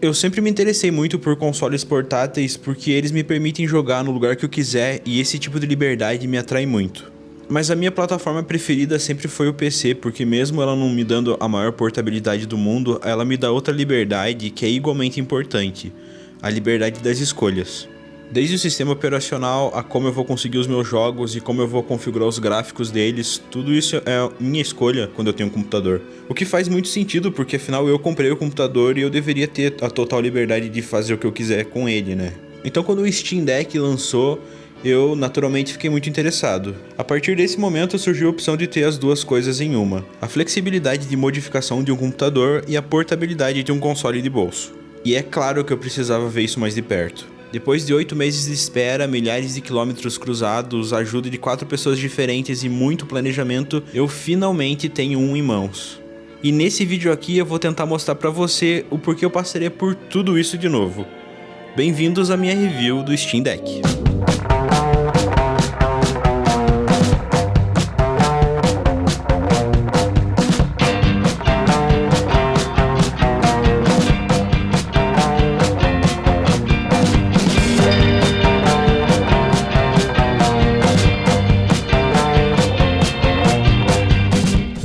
Eu sempre me interessei muito por consoles portáteis porque eles me permitem jogar no lugar que eu quiser e esse tipo de liberdade me atrai muito. Mas a minha plataforma preferida sempre foi o PC, porque mesmo ela não me dando a maior portabilidade do mundo, ela me dá outra liberdade que é igualmente importante, a liberdade das escolhas. Desde o sistema operacional a como eu vou conseguir os meus jogos e como eu vou configurar os gráficos deles, tudo isso é minha escolha quando eu tenho um computador. O que faz muito sentido, porque afinal eu comprei o computador e eu deveria ter a total liberdade de fazer o que eu quiser com ele, né? Então quando o Steam Deck lançou, eu naturalmente fiquei muito interessado. A partir desse momento surgiu a opção de ter as duas coisas em uma: a flexibilidade de modificação de um computador e a portabilidade de um console de bolso. E é claro que eu precisava ver isso mais de perto. Depois de oito meses de espera, milhares de quilômetros cruzados, ajuda de quatro pessoas diferentes e muito planejamento, eu finalmente tenho um em mãos. E nesse vídeo aqui eu vou tentar mostrar pra você o porquê eu passaria por tudo isso de novo. Bem-vindos à minha review do Steam Deck.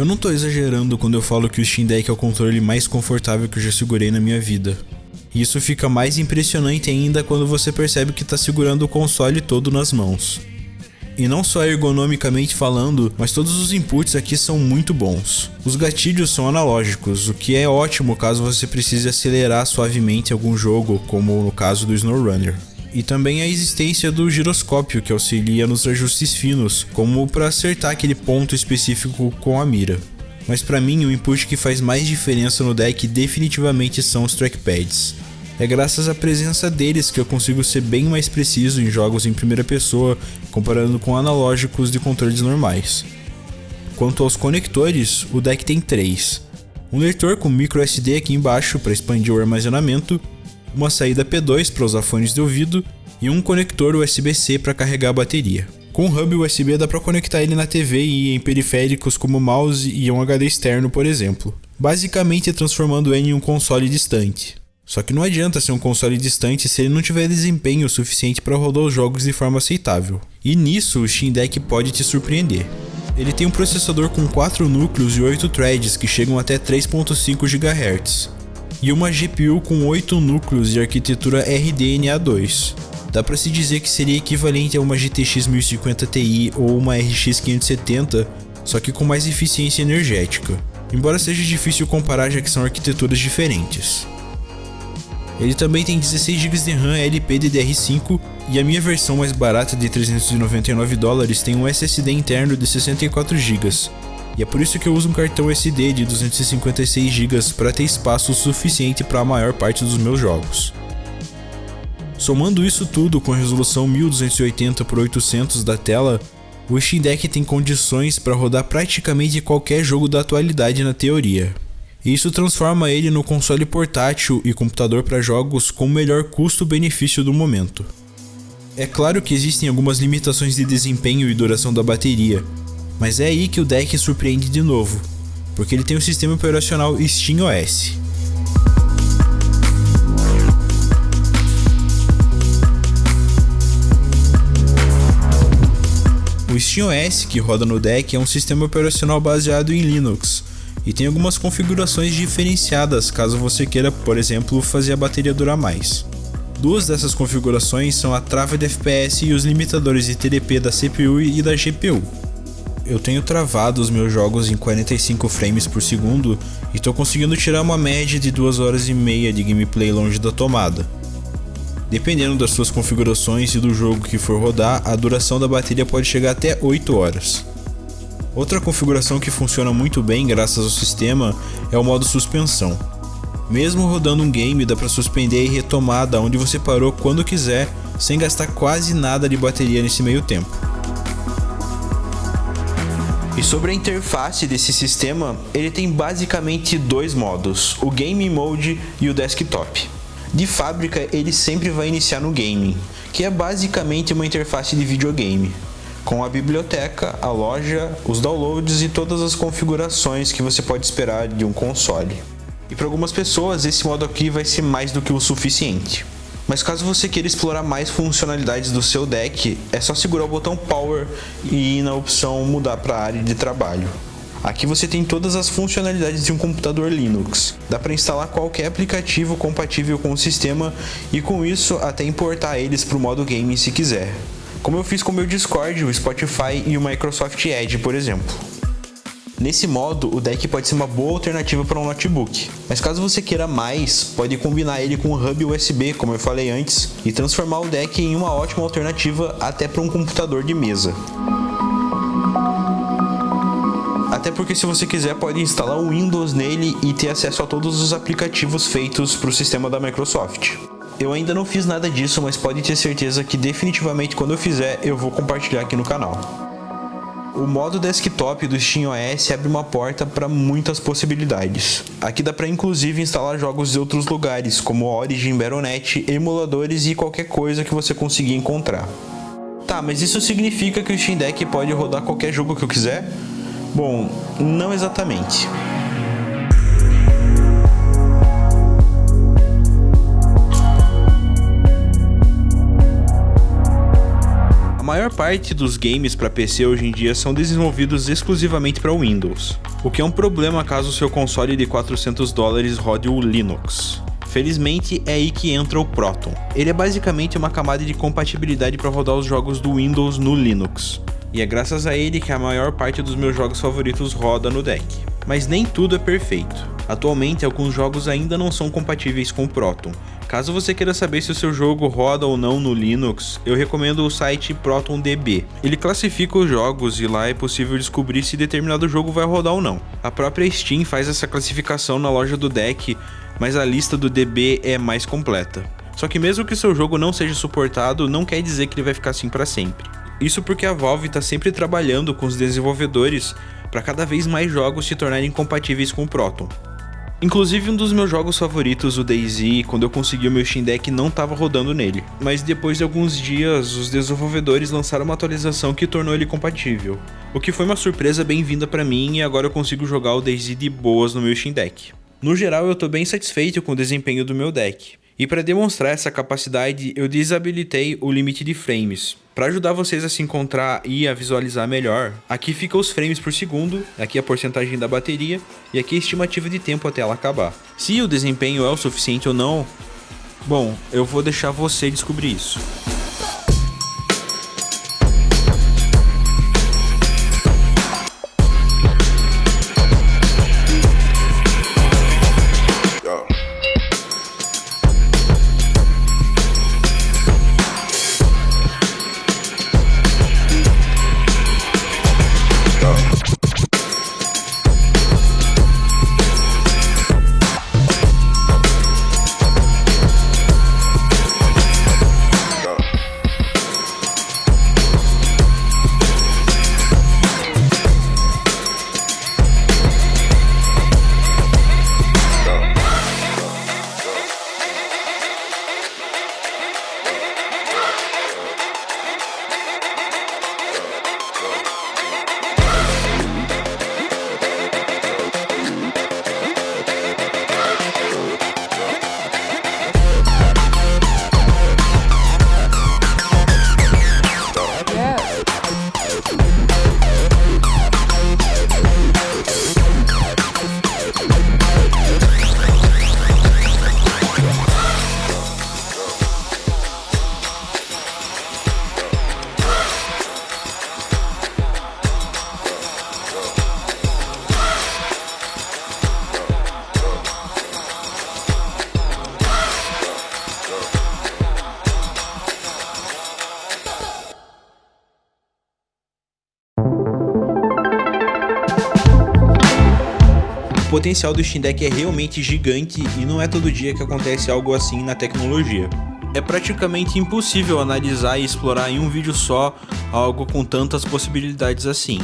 Eu não tô exagerando quando eu falo que o Steam Deck é o controle mais confortável que eu já segurei na minha vida. Isso fica mais impressionante ainda quando você percebe que tá segurando o console todo nas mãos. E não só ergonomicamente falando, mas todos os inputs aqui são muito bons. Os gatilhos são analógicos, o que é ótimo caso você precise acelerar suavemente algum jogo, como no caso do SnowRunner e também a existência do giroscópio que auxilia nos ajustes finos, como para acertar aquele ponto específico com a mira. Mas para mim o input que faz mais diferença no deck definitivamente são os trackpads. É graças à presença deles que eu consigo ser bem mais preciso em jogos em primeira pessoa comparando com analógicos de controles normais. Quanto aos conectores, o deck tem três. Um leitor com micro SD aqui embaixo para expandir o armazenamento, uma saída P2 para fones de ouvido e um conector USB-C para carregar a bateria. Com o hub USB dá para conectar ele na TV e em periféricos como mouse e um HD externo, por exemplo, basicamente transformando ele em um console distante. Só que não adianta ser um console distante se ele não tiver desempenho suficiente para rodar os jogos de forma aceitável. E nisso o Steam Deck pode te surpreender. Ele tem um processador com 4 núcleos e 8 threads que chegam até 3.5 GHz, e uma GPU com 8 núcleos de arquitetura RDNA2. Dá para se dizer que seria equivalente a uma GTX 1050 Ti ou uma RX 570, só que com mais eficiência energética, embora seja difícil comparar já que são arquiteturas diferentes. Ele também tem 16 GB de RAM LPDDR5 e a minha versão mais barata de 399 dólares tem um SSD interno de 64 GB, e é por isso que eu uso um cartão SD de 256 GB para ter espaço suficiente para a maior parte dos meus jogos. Somando isso tudo com a resolução 1280 x 800 da tela, o Steam Deck tem condições para rodar praticamente qualquer jogo da atualidade na teoria. Isso transforma ele no console portátil e computador para jogos com o melhor custo-benefício do momento. É claro que existem algumas limitações de desempenho e duração da bateria, mas é aí que o deck surpreende de novo, porque ele tem o sistema operacional SteamOS. O SteamOS que roda no deck é um sistema operacional baseado em Linux, e tem algumas configurações diferenciadas caso você queira, por exemplo, fazer a bateria durar mais. Duas dessas configurações são a trava de FPS e os limitadores de TDP da CPU e da GPU eu tenho travado os meus jogos em 45 frames por segundo e estou conseguindo tirar uma média de 2 horas e meia de gameplay longe da tomada. Dependendo das suas configurações e do jogo que for rodar, a duração da bateria pode chegar até 8 horas. Outra configuração que funciona muito bem graças ao sistema é o modo suspensão. Mesmo rodando um game dá para suspender e retomar da onde você parou quando quiser, sem gastar quase nada de bateria nesse meio tempo. E sobre a interface desse sistema, ele tem basicamente dois modos, o Game Mode e o Desktop. De fábrica, ele sempre vai iniciar no Gaming, que é basicamente uma interface de videogame, com a biblioteca, a loja, os downloads e todas as configurações que você pode esperar de um console. E para algumas pessoas esse modo aqui vai ser mais do que o suficiente. Mas caso você queira explorar mais funcionalidades do seu deck, é só segurar o botão Power e ir na opção mudar para a área de trabalho. Aqui você tem todas as funcionalidades de um computador Linux. Dá para instalar qualquer aplicativo compatível com o sistema e com isso até importar eles para o modo game se quiser. Como eu fiz com o meu Discord, o Spotify e o Microsoft Edge, por exemplo. Nesse modo, o deck pode ser uma boa alternativa para um notebook, mas caso você queira mais, pode combinar ele com um hub USB, como eu falei antes, e transformar o deck em uma ótima alternativa até para um computador de mesa. Até porque se você quiser pode instalar o Windows nele e ter acesso a todos os aplicativos feitos para o sistema da Microsoft. Eu ainda não fiz nada disso, mas pode ter certeza que definitivamente quando eu fizer eu vou compartilhar aqui no canal. O modo desktop do SteamOS abre uma porta para muitas possibilidades. Aqui dá para inclusive instalar jogos de outros lugares, como Origin, Battle.net, emuladores e qualquer coisa que você conseguir encontrar. Tá, mas isso significa que o Steam Deck pode rodar qualquer jogo que eu quiser? Bom, não exatamente. Maior parte dos games para PC hoje em dia são desenvolvidos exclusivamente para Windows, o que é um problema caso o seu console de 400 dólares rode o Linux. Felizmente é aí que entra o Proton. Ele é basicamente uma camada de compatibilidade para rodar os jogos do Windows no Linux. E é graças a ele que a maior parte dos meus jogos favoritos roda no deck. Mas nem tudo é perfeito. Atualmente, alguns jogos ainda não são compatíveis com o Proton. Caso você queira saber se o seu jogo roda ou não no Linux, eu recomendo o site ProtonDB. Ele classifica os jogos e lá é possível descobrir se determinado jogo vai rodar ou não. A própria Steam faz essa classificação na loja do deck, mas a lista do DB é mais completa. Só que mesmo que seu jogo não seja suportado, não quer dizer que ele vai ficar assim para sempre. Isso porque a Valve está sempre trabalhando com os desenvolvedores para cada vez mais jogos se tornarem compatíveis com o Proton. Inclusive um dos meus jogos favoritos, o DayZ, quando eu consegui o meu Steam Deck não estava rodando nele, mas depois de alguns dias os desenvolvedores lançaram uma atualização que tornou ele compatível, o que foi uma surpresa bem-vinda para mim e agora eu consigo jogar o DayZ de boas no meu Steam Deck. No geral eu estou bem satisfeito com o desempenho do meu deck, e para demonstrar essa capacidade, eu desabilitei o limite de frames. Para ajudar vocês a se encontrar e a visualizar melhor, aqui fica os frames por segundo, aqui a porcentagem da bateria e aqui a estimativa de tempo até ela acabar. Se o desempenho é o suficiente ou não, bom, eu vou deixar você descobrir isso. Potencial do Steam Deck é realmente gigante e não é todo dia que acontece algo assim na tecnologia. É praticamente impossível analisar e explorar em um vídeo só algo com tantas possibilidades assim.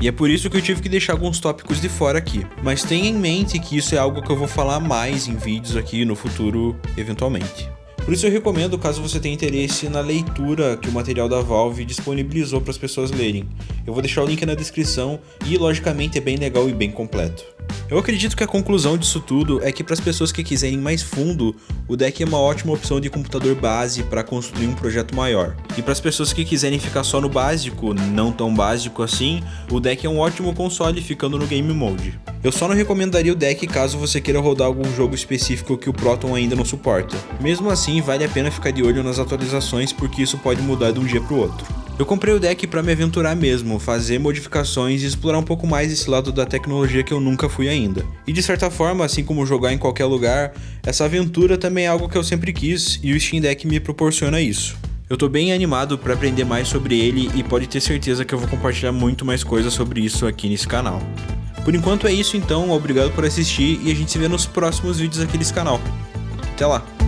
E é por isso que eu tive que deixar alguns tópicos de fora aqui. Mas tenha em mente que isso é algo que eu vou falar mais em vídeos aqui no futuro, eventualmente. Por isso eu recomendo, caso você tenha interesse, na leitura que o material da Valve disponibilizou para as pessoas lerem. Eu vou deixar o link na descrição e, logicamente, é bem legal e bem completo. Eu acredito que a conclusão disso tudo é que para as pessoas que quiserem mais fundo, o deck é uma ótima opção de computador base para construir um projeto maior. E para as pessoas que quiserem ficar só no básico, não tão básico assim, o deck é um ótimo console ficando no Game Mode. Eu só não recomendaria o deck caso você queira rodar algum jogo específico que o Proton ainda não suporta. Mesmo assim, vale a pena ficar de olho nas atualizações porque isso pode mudar de um dia para o outro. Eu comprei o deck para me aventurar mesmo, fazer modificações e explorar um pouco mais esse lado da tecnologia que eu nunca fui ainda. E de certa forma, assim como jogar em qualquer lugar, essa aventura também é algo que eu sempre quis e o Steam Deck me proporciona isso. Eu tô bem animado para aprender mais sobre ele e pode ter certeza que eu vou compartilhar muito mais coisas sobre isso aqui nesse canal. Por enquanto é isso então, obrigado por assistir e a gente se vê nos próximos vídeos aqui nesse canal. Até lá!